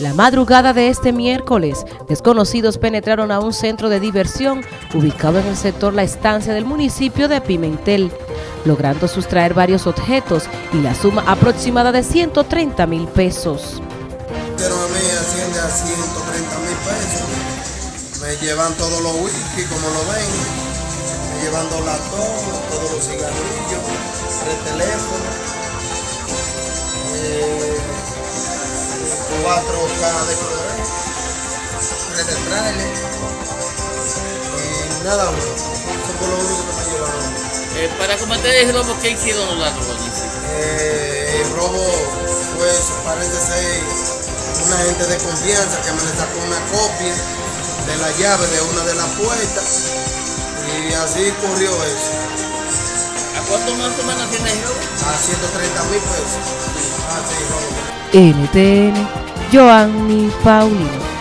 La madrugada de este miércoles, desconocidos penetraron a un centro de diversión ubicado en el sector La Estancia del municipio de Pimentel, logrando sustraer varios objetos y la suma aproximada de 130 mil pesos. Pero a mí asciende a 130 mil pesos. Me llevan todos los whisky, como lo ven. Me llevan dos latones, todos los cigarrillos, tres teléfonos. 4K de color Red trailer y nada más eso fue lo único que me llevaron eh, para combatir el robo ¿qué hicieron los ladrones? Eh, el robo pues parece ser una gente de confianza que me le sacó una copia de la llave de una de las puertas y así corrió eso ¿A ¿Cuánto más o tiene el robo? A 130 mil pesos. Ah, NTN Joanny Paulino.